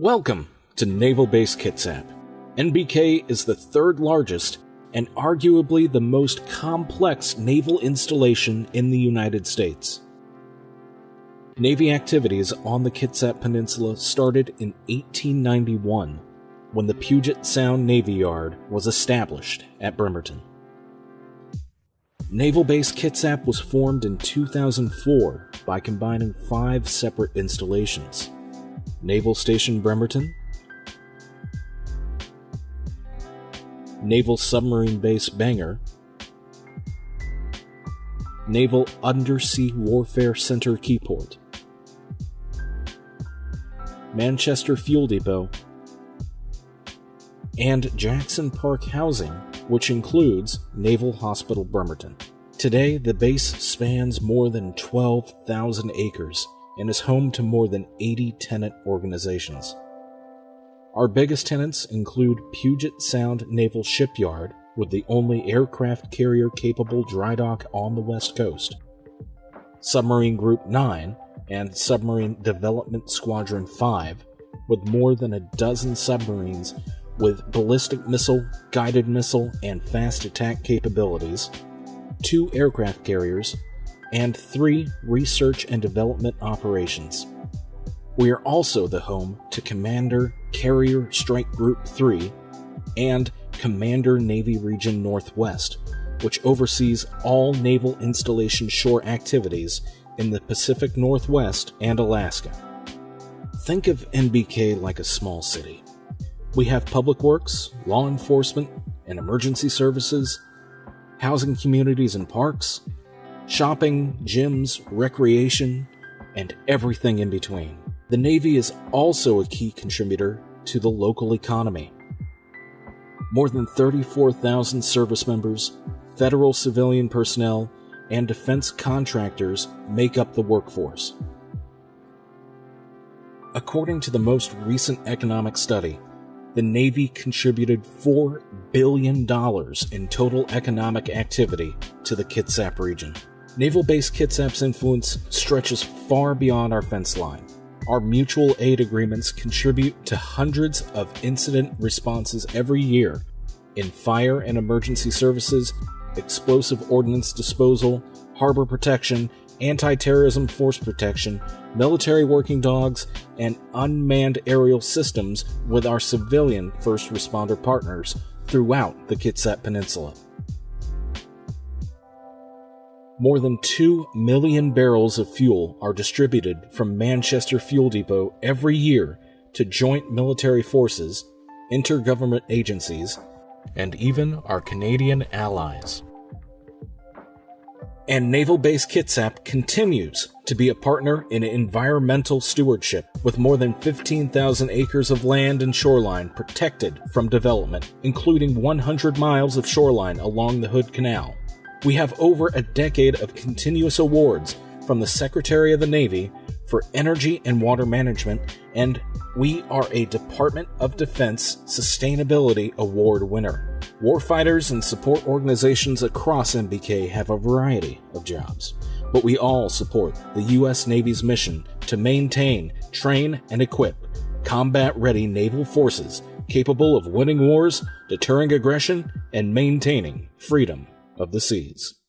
Welcome to Naval Base Kitsap. NBK is the third largest and arguably the most complex naval installation in the United States. Navy activities on the Kitsap Peninsula started in 1891 when the Puget Sound Navy Yard was established at Bremerton. Naval Base Kitsap was formed in 2004 by combining five separate installations. Naval Station Bremerton, Naval Submarine Base Bangor, Naval Undersea Warfare Center Keyport, Manchester Fuel Depot, and Jackson Park Housing, which includes Naval Hospital Bremerton. Today, the base spans more than 12,000 acres and is home to more than 80 tenant organizations. Our biggest tenants include Puget Sound Naval Shipyard, with the only aircraft carrier capable dry dock on the West Coast, Submarine Group 9, and Submarine Development Squadron 5, with more than a dozen submarines with ballistic missile, guided missile, and fast attack capabilities, two aircraft carriers, and three research and development operations. We are also the home to Commander Carrier Strike Group 3 and Commander Navy Region Northwest, which oversees all naval installation shore activities in the Pacific Northwest and Alaska. Think of NBK like a small city. We have public works, law enforcement, and emergency services, housing communities and parks, shopping, gyms, recreation, and everything in between. The Navy is also a key contributor to the local economy. More than 34,000 service members, federal civilian personnel, and defense contractors make up the workforce. According to the most recent economic study, the Navy contributed $4 billion in total economic activity to the Kitsap region. Naval Base Kitsap's influence stretches far beyond our fence line. Our mutual aid agreements contribute to hundreds of incident responses every year in fire and emergency services, explosive ordnance disposal, harbor protection, anti terrorism force protection, military working dogs, and unmanned aerial systems with our civilian first responder partners throughout the Kitsap Peninsula. More than 2 million barrels of fuel are distributed from Manchester Fuel Depot every year to joint military forces, intergovernment agencies, and even our Canadian allies. And Naval Base Kitsap continues to be a partner in environmental stewardship with more than 15,000 acres of land and shoreline protected from development, including 100 miles of shoreline along the Hood Canal. We have over a decade of continuous awards from the Secretary of the Navy for Energy and Water Management, and we are a Department of Defense Sustainability Award winner. Warfighters and support organizations across NBK have a variety of jobs, but we all support the U.S. Navy's mission to maintain, train, and equip combat ready naval forces capable of winning wars, deterring aggression, and maintaining freedom of the seas.